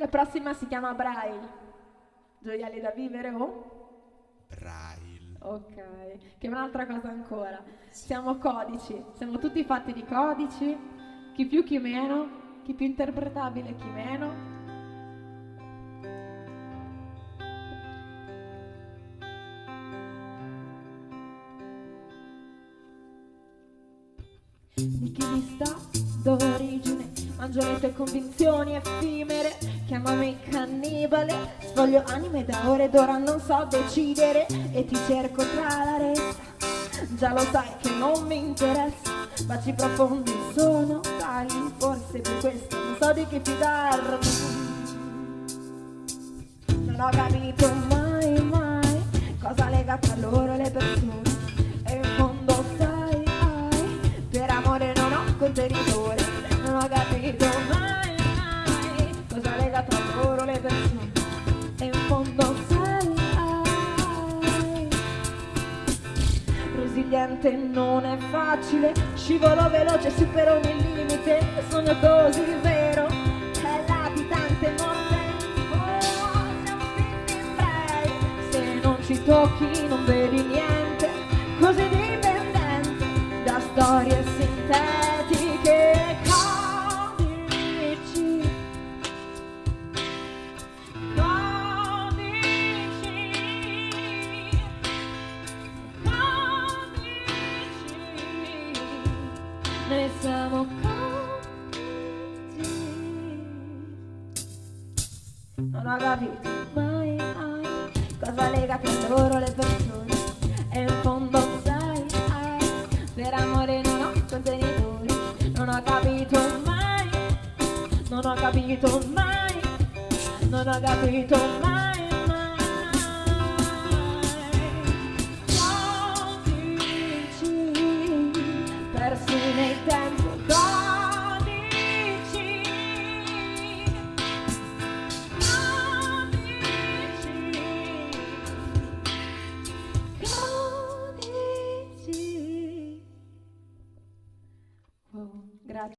La prossima si chiama Braille. Gioielli da vivere o? Braille. Ok, che è un'altra cosa ancora. Siamo codici, siamo tutti fatti di codici, chi più chi meno, chi più interpretabile chi meno. Di chi vi sta d'origine, mangio le tue convinzioni effimere, chiamami cannibale, svoglio anime da ore d'ora non so decidere e ti cerco tra la resta. Già lo sai che non mi interessa, baci profondi sono tali, forse per questo non so di che fidarmi. Non ho capito mai resiliente non è facile, scivolo veloce, supero ogni limite, sogno così vero, è latitante morte, oh, se non ci tocchi non vedi niente, così dipendente da storie Siamo così Non ho capito. Mai, mai. Cosa lega tra loro le persone? E in fondo sai, ai, Per amore non ho contenitori Non ho capito mai. Non ho capito mai. Non ho capito mai